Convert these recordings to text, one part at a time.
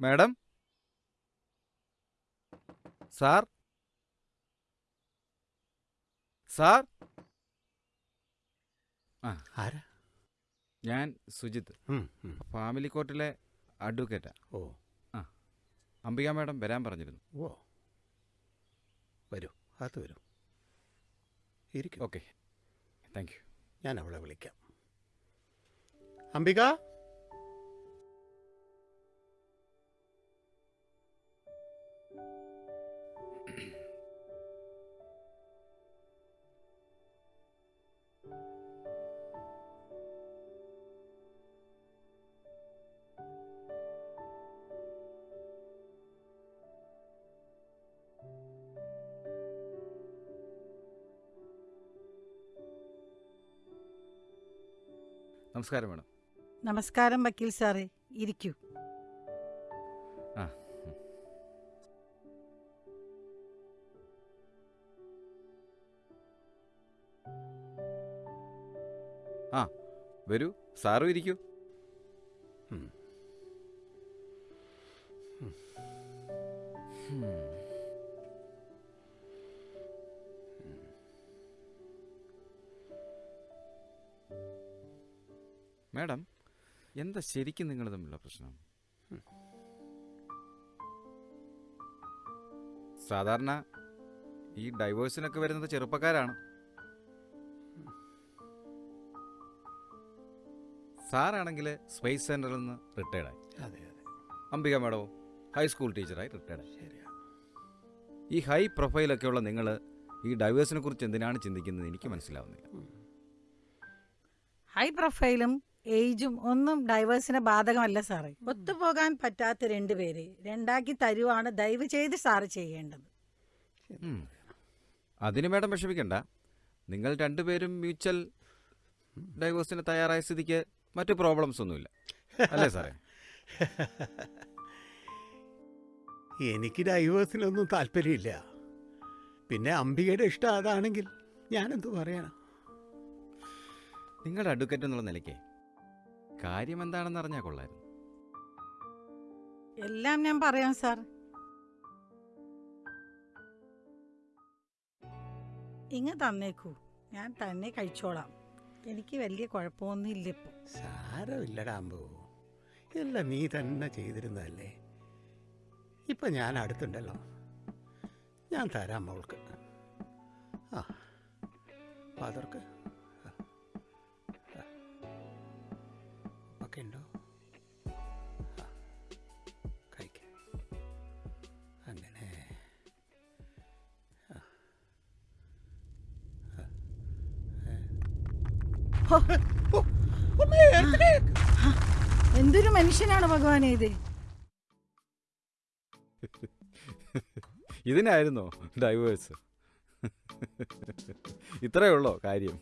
Madam? Sir? Sir? ആ ആരാ? ഞാൻ സുജിത്ത്. ഫാമിലി കോർട്ടിലെ അഡ്വക്കേറ്റാ. ഓ. ആ അംബിക മാഡം വരാൻ പറഞ്ഞിരുന്നു. ഓ. വരൂ അകത്ത് വരൂ. ഇരിക്കും. ഓക്കെ. Thank you. ഞാൻ അവളെ വിളിക്കാം. അംബിക? നമസ്കാരം മാഡം. നമസ്കാരം വക്കീൽ സാറേ. ഇരിക്കൂ. ആ വരൂ. സാറും ഇരിക്കൂ. മാഡം എന്താ ശരിക്കും നിങ്ങൾ തമ്മിലുള്ള പ്രശ്നം? സാധാരണ ഈ ഡൈവേഴ്സിനൊക്കെ വരുന്നത് ചെറുപ്പക്കാരാണ്. സാറാണെങ്കിൽ സ്പേസ് സെന്ററിൽ നിന്ന് റിട്ടയർഡായി. അതെ അതെ. അംബിക മാഡവും ഹൈസ്കൂൾ ടീച്ചറായി റിട്ടയർഡായി. ശരിയാ. ഈ ഹൈ പ്രൊഫൈലൊക്കെയുള്ള നിങ്ങൾ ഈ ഡൈവേഴ്സിനെ കുറിച്ച് എന്തിനാണ് ചിന്തിക്കുന്നത് എനിക്ക് മനസ്സിലാവുന്നില്ല. ഹൈ പ്രൊഫൈലും ഏജും ഒന്നും ഡൈവേഴ്സിനെ ബാധകമല്ല സാറേ. ഒത്തുപോകാൻ പറ്റാത്ത രണ്ട് രണ്ടുപേരെ രണ്ടാക്കി തരുവാണ് ദയവ് ചെയ്ത് സാറ് ചെയ്യേണ്ടത്. അതിന് മാഡം വിഷമിക്കണ്ട. നിങ്ങൾ രണ്ടുപേരും മ്യൂച്വൽ ഡൈവേഴ്സിന് തയ്യാറായ സ്ഥിതിക്ക് മറ്റു പ്രോബ്ലംസ് ഒന്നുമില്ല. അല്ലേ സാറേ? എനിക്ക് ഡൈവേഴ്സിനൊന്നും താല്പര്യമില്ല. പിന്നെ അംബികയുടെ ഇഷ്ടം അതാണെങ്കിൽ ഞാനെന്ത് പറയണം? നിങ്ങളുടെ അഡ്വക്കേറ്റ് എന്നുള്ള നിലയ്ക്ക് കാര്യം എന്താണെന്ന് അറിഞ്ഞാൽ കൊള്ളായിരുന്നു. എല്ലാം ഞാൻ പറയാം സാർ. ഇങ്ങ് തന്നേക്കൂ. ഞാൻ തന്നെ കഴിച്ചോളാം. എനിക്ക് വലിയ കുഴപ്പമൊന്നുമില്ല ഇപ്പൊ. സാരമില്ലടാ അമ്പു. എല്ലാം നീ തന്നെ ചെയ്തിരുന്നതല്ലേ? ഇപ്പൊ ഞാൻ അടുത്തുണ്ടല്ലോ. ഞാൻ തരാം മോൾക്ക്. ആ ഫാദർക്ക് ഒക്കെ ഉണ്ടോ? എന്തൊരു മനുഷ്യനാണ് ഭഗവാനെ ഇത്? ഇതിനായിരുന്നോ ഡൈവേഴ്സ്? ഇത്രയേ ഉള്ളോ കാര്യം?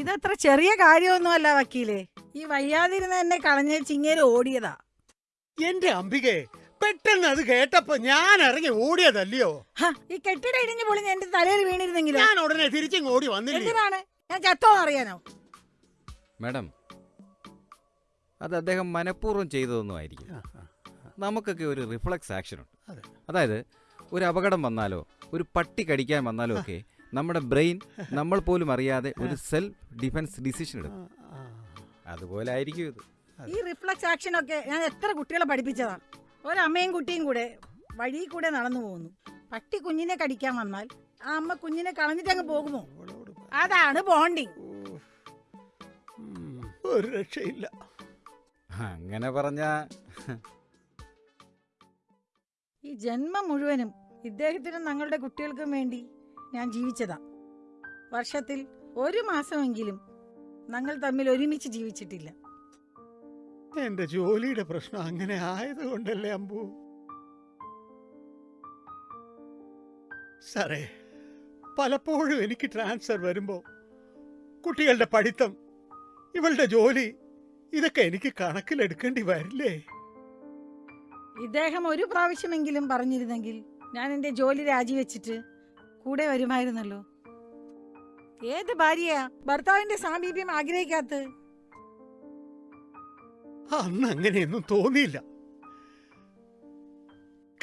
ഇതത്ര ചെറിയ കാര്യമൊന്നുമല്ല വക്കീലെ. ഈ വയ്യാതിരുന്ന എന്നെ കളഞ്ഞ ചിങ്ങേര് ഓടിയതാ. എന്റെ അംബികെ പെട്ടെന്ന് അത് കേട്ടപ്പോ ഞാൻ ഇറങ്ങി ഓടിയതല്ലയോ? ഈ കെട്ടിട ഇടിഞ്ഞു പൊളിഞ്ഞ് എന്റെ തലയിൽ വീണിരുന്നെങ്കിലും? ഞാൻ ഉടനെ തിരിച്ചു ഓടി വന്നില്ല? എന്തിനാണ്? ഞാൻ ചത്തോ അറിയാനോ? മാഡം അത് അദ്ദേഹം മനഃപൂർവം ചെയ്തതൊന്നും ആയിരിക്കും നമുക്കൊക്കെ ഒരു റിഫ്ലക്സ് ആക്ഷൻ ഉണ്ട്. അതായത് ഒരു അപകടം വന്നാലോ ഒരു പട്ടി കടിക്കാൻ വന്നാലോ ഒക്കെ നമ്മുടെ ബ്രെയിൻ നമ്മൾ പോലും അറിയാതെ ഒരു സെൽഫ് ഡിഫൻസ് ഡിസിഷൻ എടുക്കും. അതുപോലെ ആയിരിക്കും ഇത്. ഈ റിഫ്ലക്സ് ആക്ഷൻ ഒക്കെ ഞാൻ എത്ര കുട്ടികളെ പഠിപ്പിച്ചതാണ്. ഒരമ്മയും കുട്ടിയും കൂടെ വഴി കൂടെ നടന്നു പോകുന്നു. പട്ടി കുഞ്ഞിനെ കടിക്കാൻ വന്നാൽ ആ അമ്മ കുഞ്ഞിനെ കളഞ്ഞിട്ട് അങ്ങ് പോകുമോ അതാണ് ബോണ്ടിങ് ഒരു രക്ഷയില്ല. അങ്ങനെ പറഞ്ഞ ഈ ജന്മം മുഴുവനും ഇദ്ദേഹത്തിനും ഞങ്ങളുടെ കുട്ടികൾക്കും വേണ്ടി ഞാൻ ജീവിച്ചതാ. വർഷത്തിൽ ഒരു മാസമെങ്കിലും ഞങ്ങൾ തമ്മിൽ ഒരുമിച്ച് ജീവിച്ചിട്ടില്ല. എന്റെ ജോലിയുടെ പ്രശ്നം അങ്ങനെ ആയതുകൊണ്ടല്ലേ അമ്പു? സാറേ പലപ്പോഴും എനിക്ക് ട്രാൻസ്ഫർ വരുമ്പോ കുട്ടികളുടെ പഠിത്തം ഇവളുടെ ജോലി. ഇതൊക്കെ എനിക്ക് കണക്കിലെടുക്കേണ്ടി വരില്ലേ? ഇദ്ദേഹം ഒരു പ്രാവശ്യമെങ്കിലും പറഞ്ഞിരുന്നെങ്കിൽ ഞാൻ എന്റെ ജോലി രാജിവെച്ചിട്ട് കൂടെ വരുമായിരുന്നല്ലോ. ഏത് ഭാര്യയാ? ഭർത്താവിന്റെ സാമീപ്യം ആഗ്രഹിക്കാത്ത. അന്ന് അങ്ങനെയൊന്നും തോന്നിയില്ല.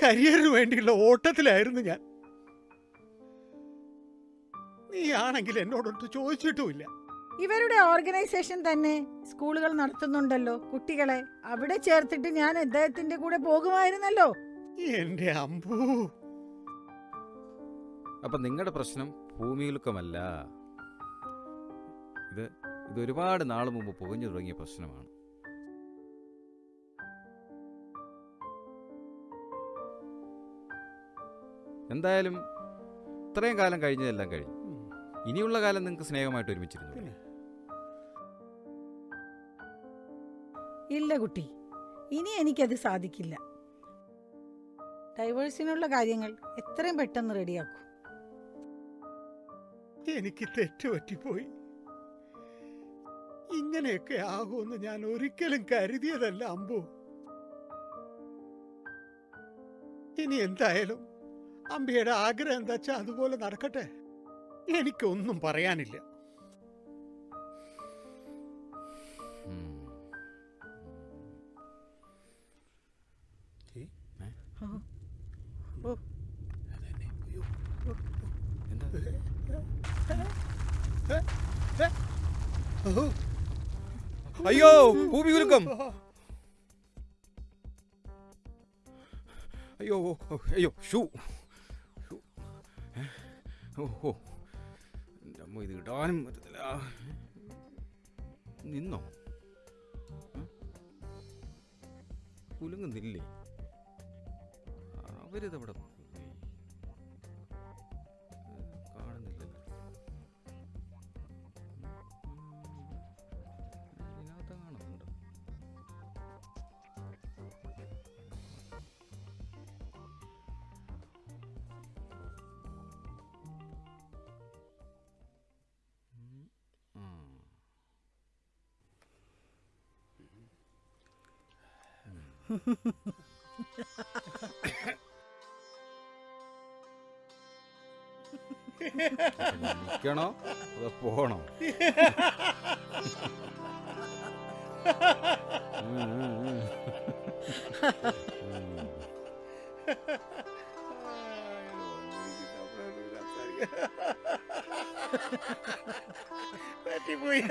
കരിയറിന് വേണ്ടിയുള്ള ഓട്ടത്തിലായിരുന്നു ഞാൻ. നീ ആണെങ്കിൽ എന്നോടൊട്ട് ചോദിച്ചിട്ടുമില്ല. ഇവരുടെ ഓർഗനൈസേഷൻ തന്നെ സ്കൂളുകൾ നടത്തുന്നുണ്ടല്ലോ. കുട്ടികളെ അവിടെ ചേർത്തിട്ട് ഞാൻ അദ്ദേഹത്തിന്റെ കൂടെ പോകുമായിരുന്നല്ലോ. എന്റെ അമ്പൂ. അപ്പൊ നിങ്ങളുടെ പ്രശ്നം ഭൂമിയിലുക്കമല്ല. ഇത് ഇത് ഒരുപാട് നാൾ മുമ്പ് പുകഞ്ഞു തുടങ്ങിയ പ്രശ്നമാണ്. എന്തായാലും ഇത്രയും കാലം കഴിഞ്ഞതെല്ലാം കഴിഞ്ഞു. ഇനിയുള്ള കാലം നിങ്ങൾക്ക് സ്നേഹമായിട്ട് ഒരുമിച്ചിരുന്നു ഇല്ല കുട്ടി. ഇനി എനിക്കത് സാധിക്കില്ല. ഡൈവേഴ്സിനുള്ള കാര്യങ്ങൾ എത്രയും പെട്ടെന്ന് റെഡിയാക്കൂ. എനിക്ക് തെറ്റുപറ്റിപ്പോയി. ഇങ്ങനെയൊക്കെ ആകുമെന്ന് ഞാൻ ഒരിക്കലും കരുതിയതല്ല അമ്പു. ഇനി എന്തായാലും അമ്പയുടെ ആഗ്രഹം എന്താ വെച്ചാൽ അതുപോലെ നടക്കട്ടെ? എനിക്കൊന്നും പറയാനില്ല. അയ്യോ ഭൂമി കുലുക്കം. അയ്യോ അയ്യോ ഷൂ? ഓ എന്റെ അമ്മ ഇത് ഇടാനും പറ്റത്തില്ല. നിന്നോ? കുലുങ്ങുന്നില്ലേ? അവരിതവിടെ പോയി ഏ, കാണുന്നില്ലല്ലോ ഇതിനകത്തെങ്ങാനുണ്ടോ ഉം. ആ. അപ്പൊ ഞാൻ നിക്കണോ അതോ പോണോ ഉം, ഉം, ഉം. ഉം. പറ്റിപ്പോയി